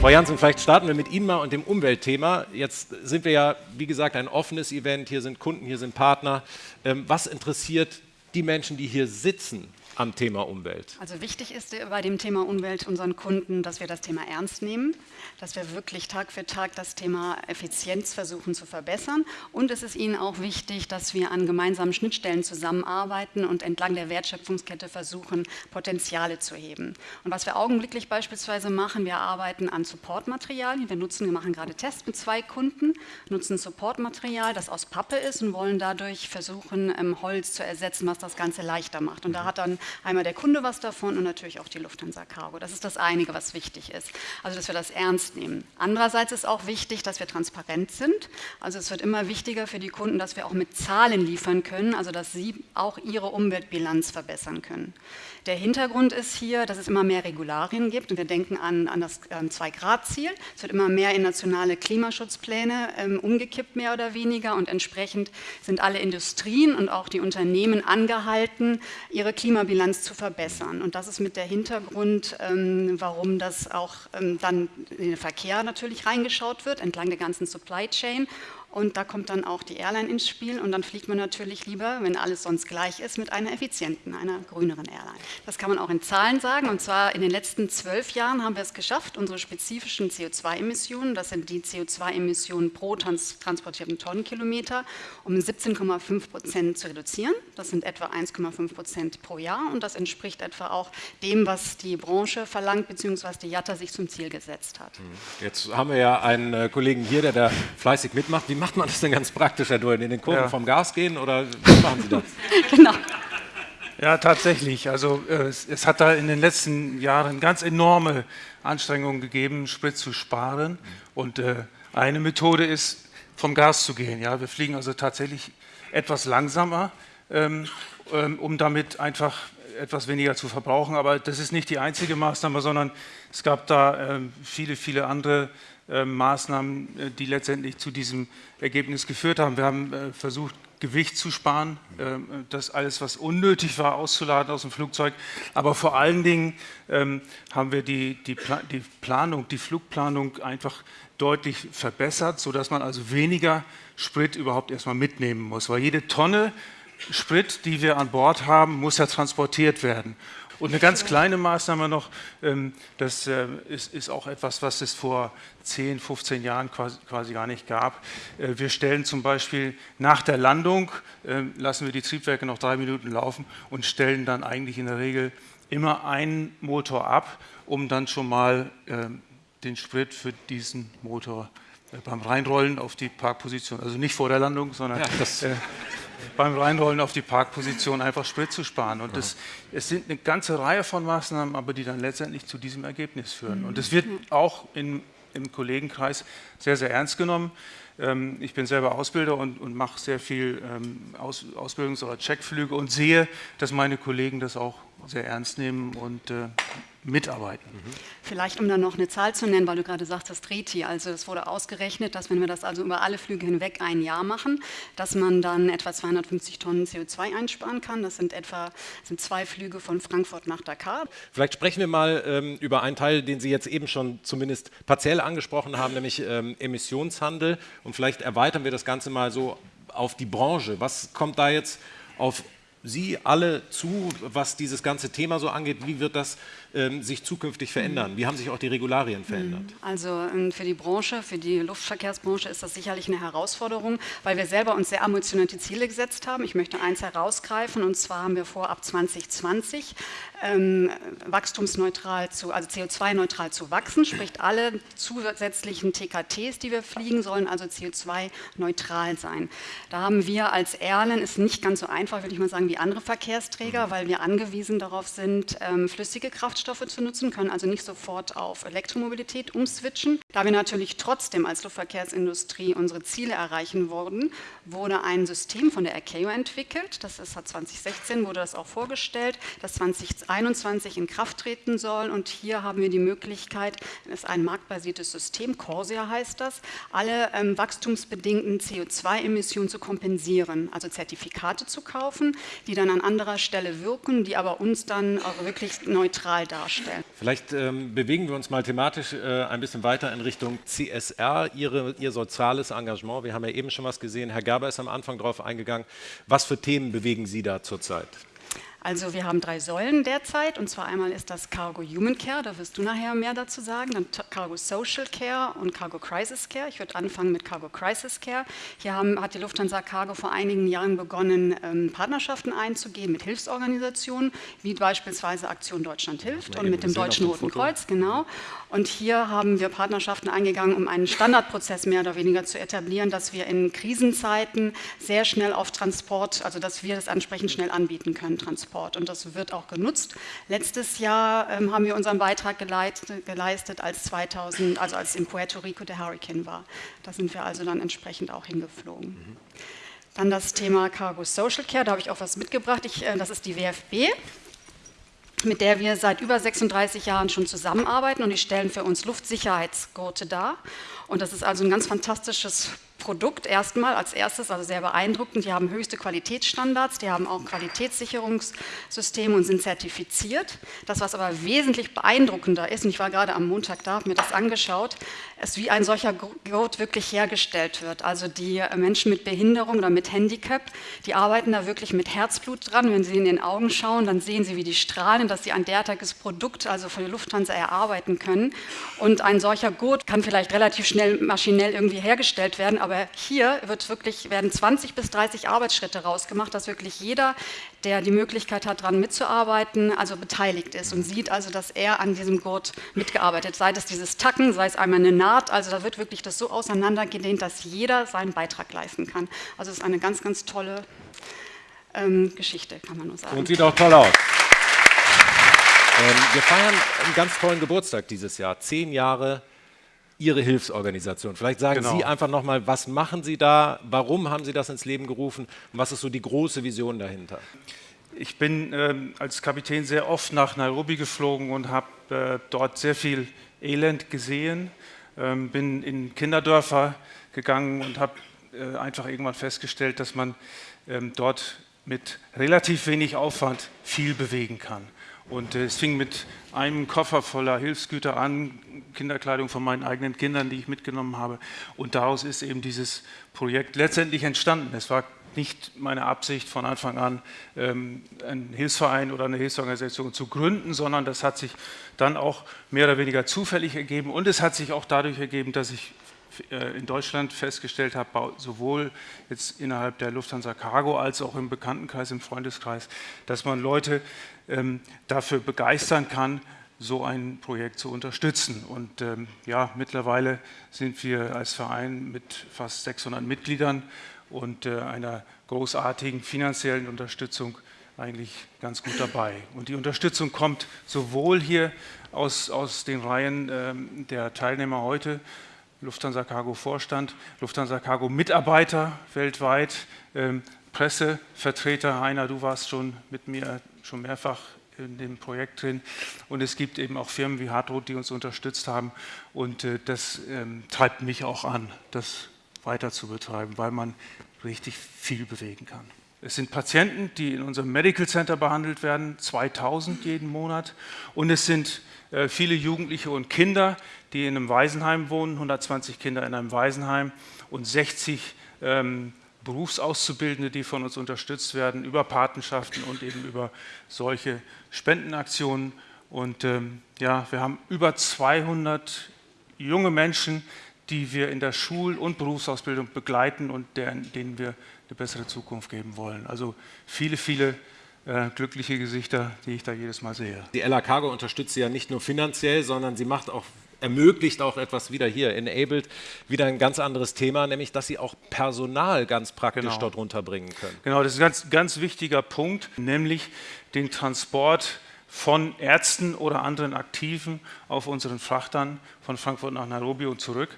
Frau Janssen, vielleicht starten wir mit Ihnen mal und dem Umweltthema. Jetzt sind wir ja, wie gesagt, ein offenes Event. Hier sind Kunden, hier sind Partner. Ähm, was interessiert die Menschen, die hier sitzen? Am Thema Umwelt? Also wichtig ist bei dem Thema Umwelt unseren Kunden, dass wir das Thema ernst nehmen, dass wir wirklich Tag für Tag das Thema Effizienz versuchen zu verbessern. Und es ist ihnen auch wichtig, dass wir an gemeinsamen Schnittstellen zusammenarbeiten und entlang der Wertschöpfungskette versuchen, Potenziale zu heben. Und was wir augenblicklich beispielsweise machen, wir arbeiten an Supportmaterialien. Wir nutzen, wir machen gerade Tests mit zwei Kunden, nutzen Supportmaterial, das aus Pappe ist und wollen dadurch versuchen, ähm, Holz zu ersetzen, was das Ganze leichter macht. Und da hat dann einmal der Kunde was davon und natürlich auch die Lufthansa Cargo. Das ist das einige, was wichtig ist. Also, dass wir das ernst nehmen. Andererseits ist auch wichtig, dass wir transparent sind. Also, es wird immer wichtiger für die Kunden, dass wir auch mit Zahlen liefern können, also dass sie auch ihre Umweltbilanz verbessern können. Der Hintergrund ist hier, dass es immer mehr Regularien gibt und wir denken an, an das ähm, Zwei-Grad-Ziel. Es wird immer mehr in nationale Klimaschutzpläne ähm, umgekippt, mehr oder weniger und entsprechend sind alle Industrien und auch die Unternehmen angehalten, ihre Klimabilanz zu verbessern. Und das ist mit der Hintergrund, ähm, warum das auch ähm, dann in den Verkehr natürlich reingeschaut wird, entlang der ganzen Supply Chain und da kommt dann auch die Airline ins Spiel und dann fliegt man natürlich lieber, wenn alles sonst gleich ist, mit einer effizienten, einer grüneren Airline. Das kann man auch in Zahlen sagen und zwar in den letzten zwölf Jahren haben wir es geschafft, unsere spezifischen CO2-Emissionen, das sind die CO2-Emissionen pro trans transportierten Tonnenkilometer, um 17,5 Prozent zu reduzieren. Das sind etwa 1,5 Prozent pro Jahr und das entspricht etwa auch dem, was die Branche verlangt, beziehungsweise die JATA sich zum Ziel gesetzt hat. Jetzt haben wir ja einen äh, Kollegen hier, der da fleißig mitmacht. Wie macht man das denn ganz praktisch, Herr Duren? In den Kurven ja. vom Gas gehen oder wie machen Sie das? genau. Ja, tatsächlich. Also äh, es, es, hat da in den letzten Jahren ganz enorme Anstrengungen gegeben, Sprit zu sparen. Und äh, eine Methode ist, vom Gas zu gehen. Ja, wir fliegen also tatsächlich etwas langsamer, ähm, ähm, um damit einfach etwas weniger zu verbrauchen. Aber das ist nicht die einzige Maßnahme, sondern es gab da äh, viele, viele andere Maßnahmen, äh, die letztendlich zu diesem Ergebnis geführt haben. Wir haben äh, versucht, Gewicht zu sparen, das alles, was unnötig war, auszuladen aus dem Flugzeug. Aber vor allen Dingen ähm, haben wir die, die, die, Planung, die Flugplanung einfach deutlich verbessert, sodass man also weniger Sprit überhaupt erstmal mitnehmen muss. Weil jede Tonne Sprit, die wir an Bord haben, muss ja transportiert werden. Und eine ganz kleine Maßnahme noch, ähm, das äh, ist, auch etwas, was es vor 10, 15 Jahren quasi, gar nicht gab. Äh, wir stellen zum Beispiel nach der Landung, ähm, lassen wir die Triebwerke noch drei Minuten laufen und stellen dann eigentlich in der Regel immer einen Motor ab, um dann schon mal ähm, den Sprit für diesen Motor äh, beim Reinrollen auf die Parkposition, also nicht vor der Landung, sondern ja, das, äh, beim Reinrollen auf die Parkposition einfach Sprit zu sparen. Und das, es sind eine ganze Reihe von Maßnahmen, aber die dann letztendlich zu diesem Ergebnis führen. Und es wird auch in, im Kollegenkreis sehr, sehr ernst genommen. Ähm, ich bin selber Ausbilder und, und mache sehr viel ähm, Aus, Ausbildungs- oder Checkflüge und sehe, dass meine Kollegen das auch sehr ernst nehmen und äh, mitarbeiten. Mhm. Vielleicht, um dann noch eine Zahl zu nennen, weil du gerade sagst, das Treti, also es wurde ausgerechnet, dass wenn wir das also über alle Flüge hinweg ein Jahr machen, dass man dann etwa 250 Tonnen CO2 einsparen kann. Das sind etwa sind zwei Flüge von Frankfurt nach Dakar. Vielleicht sprechen wir mal ähm, über einen Teil, den Sie jetzt eben schon zumindest partiell angesprochen haben, nämlich ähm, Emissionshandel. Und vielleicht erweitern wir das Ganze mal so auf die Branche. Was kommt da jetzt auf Sie alle zu, was dieses ganze Thema so angeht? Wie wird das ähm, sich zukünftig verändern? Wie haben sich auch die Regularien verändert? Mhm. Also ähm, für die Branche, für die Luftverkehrsbranche ist das sicherlich eine Herausforderung, weil wir selber uns sehr ambitionierte Ziele gesetzt haben. Ich möchte eins herausgreifen und zwar haben wir vor, ab 2020 ähm, wachstumsneutral zu, also CO2-neutral zu wachsen, sprich alle zusätzlichen TKTs, die wir fliegen, sollen also CO2-neutral sein. Da haben wir als Airline, ist nicht ganz so einfach, würde ich mal sagen, wie andere Verkehrsträger, mhm. weil wir angewiesen darauf sind, ähm, flüssige Kraft Kraftstoffe zu nutzen, können also nicht sofort auf Elektromobilität umswitchen. Da wir natürlich trotzdem als Luftverkehrsindustrie unsere Ziele erreichen wurden, wurde ein System von der ICAO entwickelt, das ist 2016, wurde das auch vorgestellt, das 2021 in Kraft treten soll und hier haben wir die Möglichkeit, es ist ein marktbasiertes System, Corsia heißt das, alle ähm, wachstumsbedingten CO2-Emissionen zu kompensieren, also Zertifikate zu kaufen, die dann an anderer Stelle wirken, die aber uns dann auch wirklich neutral darstellen. Vielleicht ähm, bewegen wir uns mal thematisch äh, ein bisschen weiter in Richtung CSR, Ihre, Ihr soziales Engagement. Wir haben ja eben schon was gesehen. Herr Gerber ist am Anfang darauf eingegangen. Was für Themen bewegen Sie da zurzeit? Also wir haben drei Säulen derzeit und zwar einmal ist das Cargo Human Care, da wirst du nachher mehr dazu sagen, dann Cargo Social Care und Cargo Crisis Care. Ich würde anfangen mit Cargo Crisis Care. Hier haben, hat die Lufthansa Cargo vor einigen Jahren begonnen, ähm, Partnerschaften einzugehen mit Hilfsorganisationen, wie beispielsweise Aktion Deutschland hilft und mit dem Deutschen Roten Kreuz, genau. Und hier haben wir Partnerschaften eingegangen, um einen Standardprozess mehr oder weniger zu etablieren, dass wir in Krisenzeiten sehr schnell auf Transport, also dass wir das entsprechend schnell anbieten können, Transport. Und das wird auch genutzt. Letztes Jahr ähm, haben wir unseren Beitrag geleitet, geleistet, als 2000, also als in Puerto Rico der Hurricane war. Da sind wir also dann entsprechend auch hingeflogen. Mhm. Dann das Thema Cargo Social Care, da habe ich auch was mitgebracht. Ich, äh, das ist die WFB mit der wir seit über 36 Jahren schon zusammenarbeiten und die stellen für uns Luftsicherheitsgurte dar. Und das ist also ein ganz fantastisches Produkt erstmal als erstes, also sehr beeindruckend. Die haben höchste Qualitätsstandards, die haben auch Qualitätssicherungssysteme und sind zertifiziert. Das, was aber wesentlich beeindruckender ist, und ich war gerade am Montag da, habe mir das angeschaut, ist, wie ein solcher Gurt wirklich hergestellt wird. Also die Menschen mit Behinderung oder mit Handicap, die arbeiten da wirklich mit Herzblut dran. Wenn sie in den Augen schauen, dann sehen sie, wie die strahlen, dass sie ein derartiges Produkt, also von der Lufthansa, erarbeiten können. Und ein solcher Gurt kann vielleicht relativ schnell maschinell irgendwie hergestellt werden, aber hier wird wirklich, werden 20 bis 30 Arbeitsschritte rausgemacht, dass wirklich jeder, der die Möglichkeit hat, daran mitzuarbeiten, also beteiligt ist und sieht also, dass er an diesem Gurt mitgearbeitet, sei es dieses Tacken, sei es einmal eine Naht, also da wird wirklich das so auseinandergedehnt, dass jeder seinen Beitrag leisten kann. Also es ist eine ganz, ganz tolle ähm, Geschichte, kann man nur sagen. Und sieht auch toll aus. Ähm, wir feiern einen ganz tollen Geburtstag dieses Jahr, zehn Jahre Ihre Hilfsorganisation. Vielleicht sagen genau. Sie einfach nochmal, was machen Sie da, warum haben Sie das ins Leben gerufen und was ist so die große Vision dahinter? Ich bin äh, als Kapitän sehr oft nach Nairobi geflogen und habe äh, dort sehr viel Elend gesehen, ähm, bin in Kinderdörfer gegangen und habe äh, einfach irgendwann festgestellt, dass man ähm, dort mit relativ wenig Aufwand viel bewegen kann. Und äh, es fing mit einem Koffer voller Hilfsgüter an, Kinderkleidung von meinen eigenen Kindern, die ich mitgenommen habe. Und daraus ist eben dieses Projekt letztendlich entstanden. Es war nicht meine Absicht von Anfang an, ähm, einen Hilfsverein oder eine Hilfsorganisation zu gründen, sondern das hat sich dann auch mehr oder weniger zufällig ergeben. Und es hat sich auch dadurch ergeben, dass ich in Deutschland festgestellt habe, sowohl jetzt innerhalb der Lufthansa Cargo als auch im Bekanntenkreis, im Freundeskreis, dass man Leute ähm, dafür begeistern kann, so ein Projekt zu unterstützen. Und ähm, ja, mittlerweile sind wir als Verein mit fast 600 Mitgliedern und äh, einer großartigen finanziellen Unterstützung eigentlich ganz gut dabei. Und die Unterstützung kommt sowohl hier aus, aus den Reihen ähm, der Teilnehmer heute, Lufthansa Cargo Vorstand, Lufthansa Cargo Mitarbeiter weltweit, ähm, Pressevertreter. Heiner, du warst schon mit mir schon mehrfach in dem Projekt drin. Und es gibt eben auch Firmen wie Hartroot, die uns unterstützt haben. Und äh, das ähm, treibt mich auch an, das weiter zu betreiben, weil man richtig viel bewegen kann. Es sind Patienten, die in unserem Medical Center behandelt werden, 2000 jeden Monat. Und es sind äh, viele Jugendliche und Kinder, die in einem Waisenheim wohnen, 120 Kinder in einem Waisenheim und 60 ähm, Berufsauszubildende, die von uns unterstützt werden über Patenschaften und eben über solche Spendenaktionen. Und ähm, ja, wir haben über 200 junge Menschen, die wir in der Schul- und Berufsausbildung begleiten und deren, denen wir eine bessere Zukunft geben wollen. Also viele, viele äh, glückliche Gesichter, die ich da jedes Mal sehe. Die LA Cargo unterstützt Sie ja nicht nur finanziell, sondern sie macht auch ermöglicht auch etwas wieder hier, enabled, wieder ein ganz anderes Thema, nämlich dass sie auch Personal ganz praktisch genau. dort runterbringen können. Genau, das ist ein ganz, ganz wichtiger Punkt, nämlich den Transport von Ärzten oder anderen Aktiven auf unseren Frachtern von Frankfurt nach Nairobi und zurück.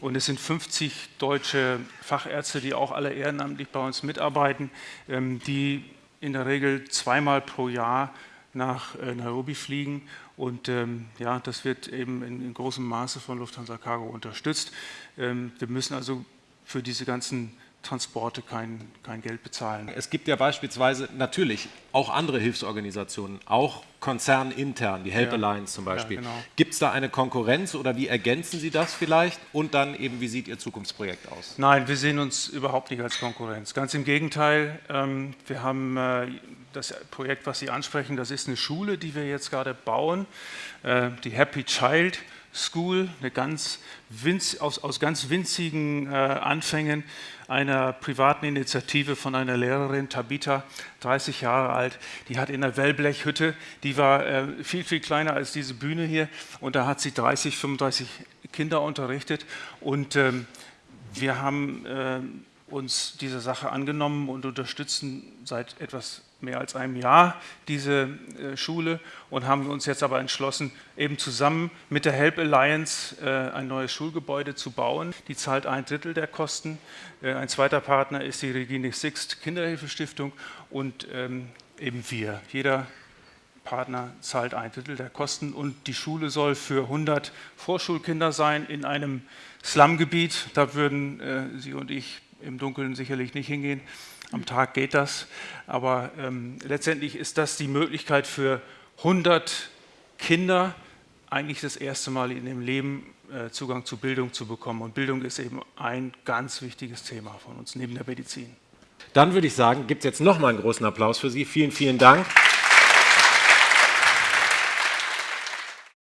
Und es sind 50 deutsche Fachärzte, die auch alle ehrenamtlich bei uns mitarbeiten, ähm, die in der Regel zweimal pro Jahr nach äh, Nairobi fliegen und ähm, ja, das wird eben in, in, großem Maße von Lufthansa Cargo unterstützt. Ähm, wir müssen also für diese ganzen Transporte kein, kein Geld bezahlen. Es gibt ja beispielsweise natürlich auch andere Hilfsorganisationen, auch konzernintern, die Help ja. Alliance zum Beispiel. Ja, genau. Gibt es da eine Konkurrenz oder wie ergänzen Sie das vielleicht? Und dann eben, wie sieht Ihr Zukunftsprojekt aus? Nein, wir sehen uns überhaupt nicht als Konkurrenz. Ganz im Gegenteil, ähm, wir haben äh, das Projekt, was Sie ansprechen, das ist eine Schule, die wir jetzt gerade bauen, äh, die Happy Child School, eine ganz winz, aus, aus ganz winzigen äh, Anfängen einer privaten Initiative von einer Lehrerin, Tabitha, 30 Jahre alt, die hat in einer Wellblechhütte, die war äh, viel, viel kleiner als diese Bühne hier. Und da hat sie 30, 35 Kinder unterrichtet. Und ähm, wir haben äh, uns dieser Sache angenommen und unterstützen seit etwas mehr als einem Jahr diese äh, Schule und haben uns jetzt aber entschlossen, eben zusammen mit der Help Alliance äh, ein neues Schulgebäude zu bauen. Die zahlt ein Drittel der Kosten. Äh, ein zweiter Partner ist die Regine Sixt Kinderhilfestiftung und ähm, eben wir. Jeder Partner zahlt ein Drittel der Kosten und die Schule soll für 100 Vorschulkinder sein in einem Slumgebiet. Da würden Sie und ich im Dunkeln sicherlich nicht hingehen. Am Tag geht das, aber ähm, letztendlich ist das die Möglichkeit für 100 Kinder, eigentlich das erste Mal in ihrem Leben äh, Zugang zu Bildung zu bekommen. Und Bildung ist eben ein ganz wichtiges Thema von uns neben der Medizin. Dann würde ich sagen, gibt es jetzt nochmal einen großen Applaus für Sie. Vielen, vielen Dank.